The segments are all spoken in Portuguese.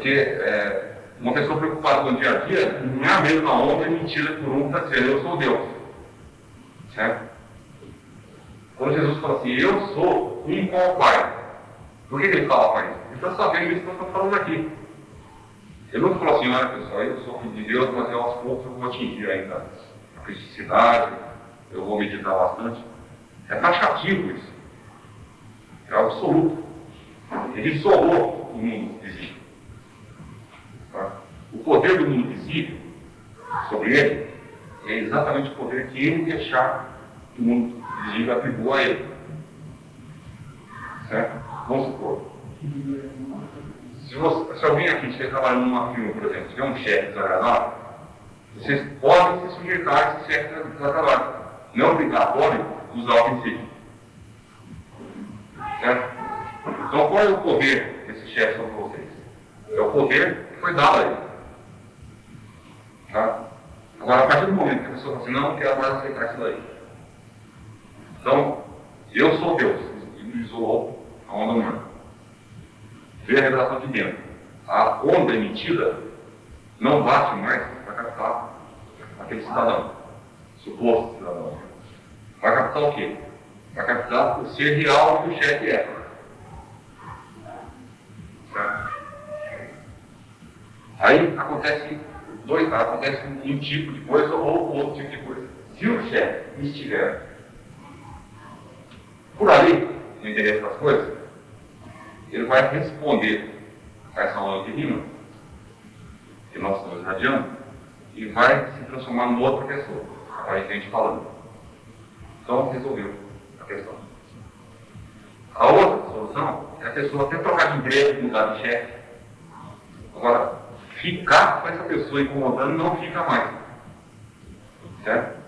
Porque é, uma pessoa preocupada com o dia a dia não é a mesma onda e mentira que um mundo está dizendo, eu sou Deus. Certo? Quando Jesus fala assim, eu sou um com o Pai, por que, que ele fala Pai? Ele está sabendo isso que nós estamos falando aqui. Ele não falou assim, olha pessoal, eu sou filho de Deus, mas eu aos poucos eu vou atingir ainda a criticidade, eu vou meditar bastante. É taxativo isso. É absoluto. Ele solou o mundo existe. O poder do mundo visível sobre ele é exatamente o poder que ele deixar que o mundo visível atribua a ele. Certo? Vamos supor. Se, você, se alguém aqui estiver trabalhando numa firma, por exemplo, tiver um chefe desagradável, vocês podem se sujeitar a esse chefe desagradável. Não é obrigatório usar o princípio. Certo? Então, qual é o poder desse chefe sobre vocês? É o poder que foi dado a ele. Tá? Agora, a partir do momento que a pessoa fala assim, não, não quero mais aceitar isso daí. Então, eu sou Deus, e isolou a onda humana. Vê a revelação de dentro. A onda emitida não bate mais para captar aquele cidadão, suposto cidadão. Vai captar o quê? Vai captar o ser real que o chefe é. Certo? Aí acontece dois, acontece um tipo de coisa ou outro tipo de coisa. Se o chefe estiver por ali, no interesse das coisas, ele vai responder a essa aula de rima que nós estamos irradiando e vai se transformar em outra pessoa, aparentemente falando. Então, resolveu a questão. A outra solução é a pessoa até trocar de emprego, mudar de chefe. Agora, ficar com essa pessoa incomodando não fica mais. Certo?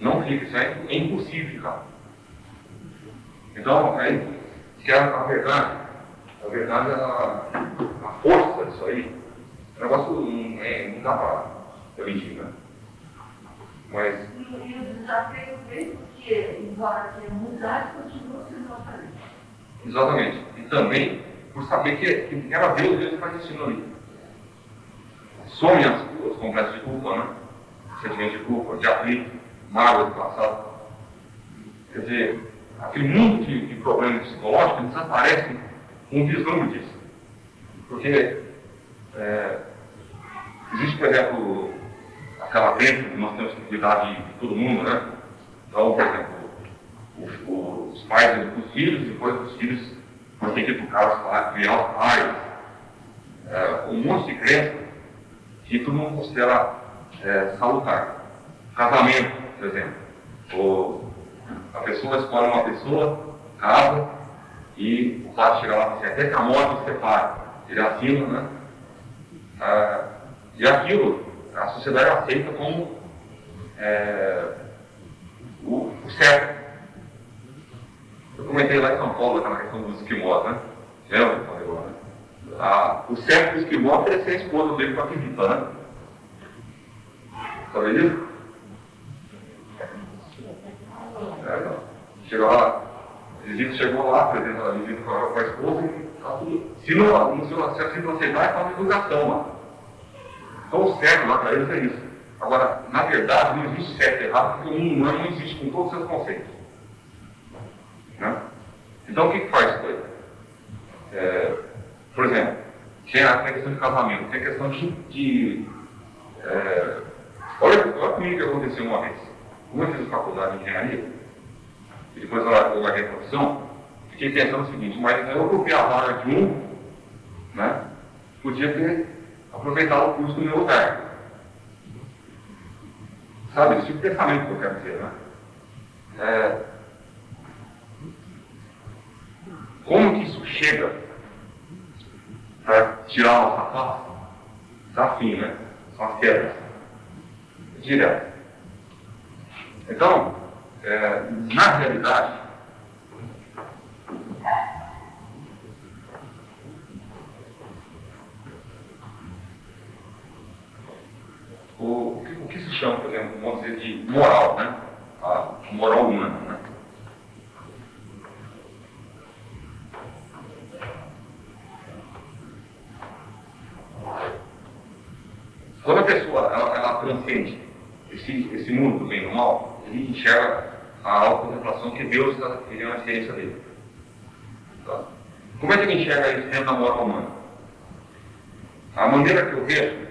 Não fica, isso é, é impossível ficar. Então, aí, que a, a verdade, a verdade, a, a força disso aí, o negócio não, é, não dá para mentir, né? Mas. E, o desafio vem porque, embora tenha mudado, continua sendo aparente. Exatamente. E também por saber que, que era Deus mesmo que está existindo ali. Some as, os complexos de culpa, né? Sentimento de culpa, de atrito, mágoa do passado. Quer dizer, aquele mundo de, de problemas psicológicos desaparece com um vislumbre disso. Porque é, existe, por exemplo, aquela crença que nós temos que cuidar de, de todo mundo, né? Então, por exemplo, os, os pais educam os filhos, depois os filhos vão ter que educar os pais, criar os pais. É, um monte de crença que todo mundo considera é, salutar. Casamento, por exemplo. Ou a pessoa escolhe uma pessoa, casa, e o fato chega lá e assim, até que a morte separa. Ele assina, né? Ah, e aquilo, a sociedade aceita como é, o, o, certo. Eu comentei lá em São Paulo aquela questão dos esquimós, né? Lembra né? Ah, o certo do esquimó é oferecer a esposa dele para a pimita, né? Sabe disso? É. Chegou lá, a visita chegou lá, apresenta a visita com a, com a esposa e tá tudo. Se não, não se, se aceitar, é uma divulgação lá. Então o certo lá para eles é isso. Agora, na verdade, não existe certo e errado, porque mundo humano não existe com todos os seus conceitos. Né? Então o que, que faz isso aí? É, por exemplo, tem a, questão de casamento, tem a questão de. de é, olha, olha comigo que aconteceu uma vez. Como eu fiz faculdade de engenharia, e depois eu larguei a profissão, fiquei pensando o seguinte, mas eu ocupei a vaga de um, né? Podia ter aproveitado o curso do meu lugar. Sabe, esse tipo de pensamento que eu quero dizer, né? É, como que isso chega para tirar a nossa face? Desafio, né? São as quedas. Direto. Então, é, na realidade, o, o, que, o, que, se chama, por exemplo, vamos dizer, de moral, né? A moral humana, né? Quando a pessoa ela, ela transcende esse, esse mundo do bem e do mal, ele enxerga a auto-contemplação que Deus ele é uma ciência dele. Tá? Como é que ele enxerga isso dentro da moral humana? A maneira que eu vejo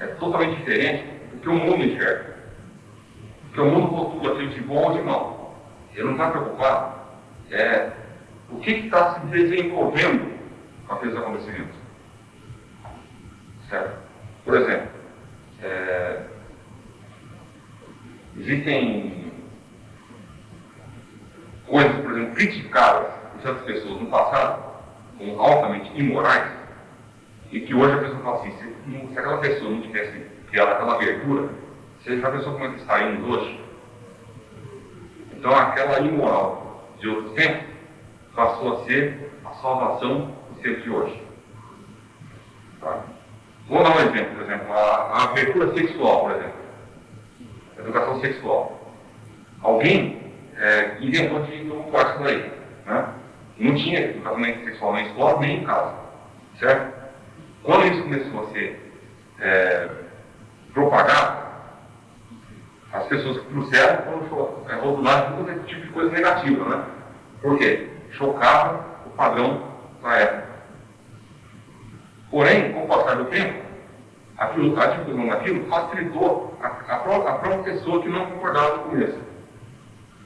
é totalmente diferente do que o mundo enxerga. Porque o mundo rotula aquilo de bom ou de mal. Ele não está preocupado é, o que está se desenvolvendo com aqueles acontecimentos. Certo? Por exemplo, é, existem coisas, por exemplo, criticadas por certas pessoas no passado como altamente imorais e que hoje a pessoa fala assim, se, se aquela pessoa não tivesse criado aquela abertura, você já pensou como é que estaríamos hoje? Então aquela imoral de outro tempo passou a ser a salvação do ser de hoje. Tá? Vou dar um exemplo, por exemplo, a, abertura sexual, por exemplo. Educação sexual. Alguém é, inventou de tumultuar isso daí. Né? Não tinha educação sexual na escola nem em casa. Certo? Quando isso começou a ser é, propagado, as pessoas que trouxeram foram é, rotuladas todo esse tipo de coisa negativa. Né? Por quê? Chocava o padrão da época. Porém, com o passar do tempo, aquilo, a difusão daquilo facilitou a, a, a, própria pessoa que não concordava no começo.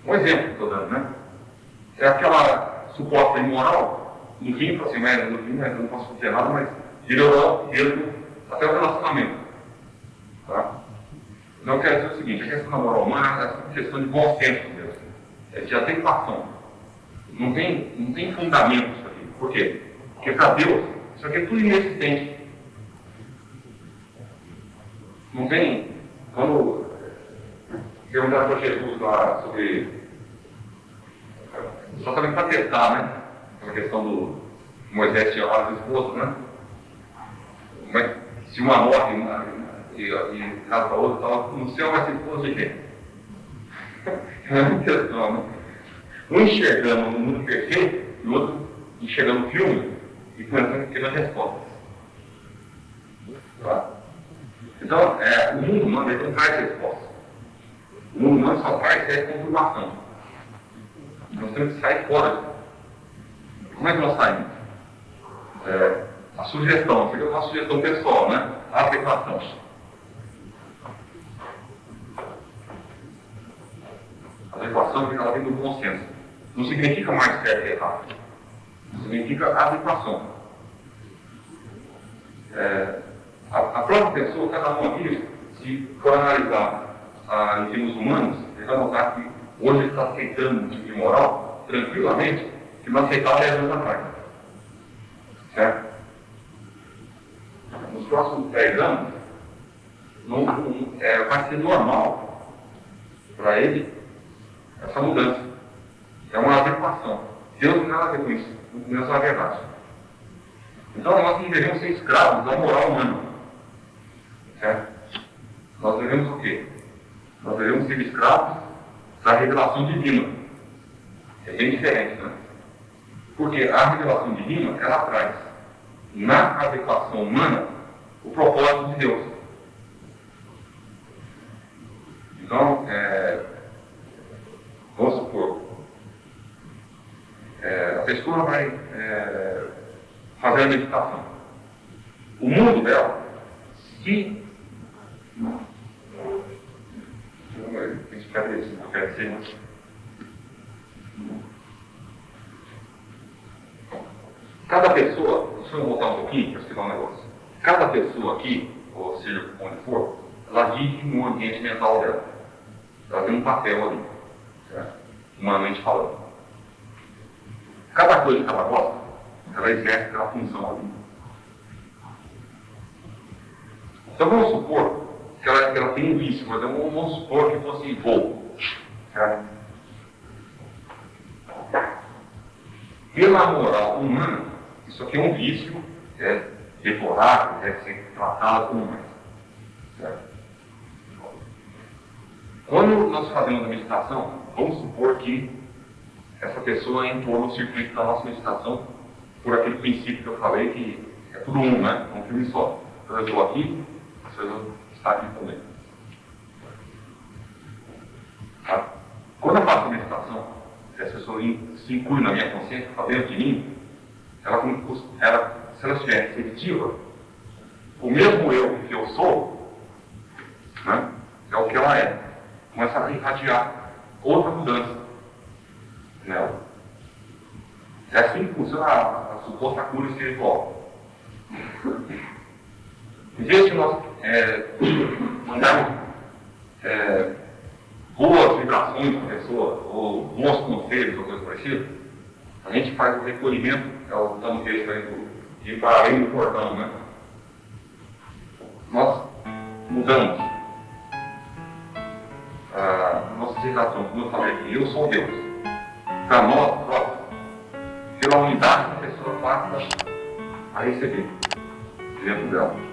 Um exemplo que estou dando, né? É aquela suposta imoral, no fim, assim, mas no fim, mas eu não posso dizer nada, mas melhorou mesmo até o relacionamento. Tá? Então, eu quero dizer o seguinte, a questão da moral humana é uma questão de bom senso mesmo, é de adequação. Não tem, não tem fundamento isso aqui. Por quê? Porque para Deus, isso aqui é tudo inexistente. Não tem. Quando perguntaram para Jesus lá sobre. Só também para testar, né? A questão do Moisés tinha lá as esposas, né? Mas se uma morre uma, e, e casa para outra, estava no céu vai ser esposa de quem? É uma questão, né? Um enxergando no mundo perfeito e o outro enxergando o filme e pensando que respostas. Tá? Então, é, o mundo humano não traz resposta. O mundo humano só traz é confirmação. Nós temos que sair fora. Como é que nós saímos? É, a sugestão, é uma sugestão pessoal, né? A adequação. A adequação ela vem do bom senso. Não significa mais certo e errado. Significa adequação. É, a, própria pessoa, cada um aqui, se for analisar ah, em termos humanos, ele vai notar que hoje ele está aceitando um tipo de moral tranquilamente que não aceitava 10 anos atrás. Certo? Nos próximos 10 anos, não, não, é, vai ser normal para ele essa mudança. É uma adequação. Deus não tem nada a ver com isso. Deus é a verdade. Então nós não devemos ser escravos da moral humana. Certo? Nós devemos o quê? Nós devemos ser escravos da revelação divina. É bem diferente, né? Porque a revelação divina, ela traz na adequação humana o propósito de Deus. Então, é, vamos supor, é, a pessoa vai é, fazer a meditação. O mundo dela, se. Isso? Eu quero dizer. Cada pessoa, deixa eu voltar um pouquinho para explicar um negócio. Cada pessoa aqui, ou seja, onde for, ela vive no ambiente mental dela. Ela tem um papel ali, certo? humanamente falando. Cada coisa que ela gosta, ela exerce aquela função ali. Então vamos supor que ela, que ela tem um vício, mas vamos supor que fosse voo. Certo? Pela moral humana, isso aqui é um vício, é deplorável, deve ser tratado como mais. Certo? Quando nós fazemos a meditação, vamos supor que essa pessoa entrou no circuito da nossa meditação por aquele princípio que eu falei que é tudo um, né? É um filme só. Então eu estou aqui, você Tá? Quando eu faço a meditação, se as pessoas se incluem na minha consciência, está dentro de mim, ela, ela, se ela estiver receptiva, o mesmo eu que eu sou, né, é o que ela é. Começa a irradiar outra mudança nela. É assim que funciona a, a suposta cura espiritual. Em vez de nós é, mandarmos é, boas vibrações para a pessoa, ou bons conselhos, ou coisa parecida, a gente faz o recolhimento, é o estamos de ir para além do portão, né? Nós mudamos a nossa sensação, como eu falei aqui, eu sou Deus. Para nós próprios, pela unidade que a pessoa passa a receber dentro dela.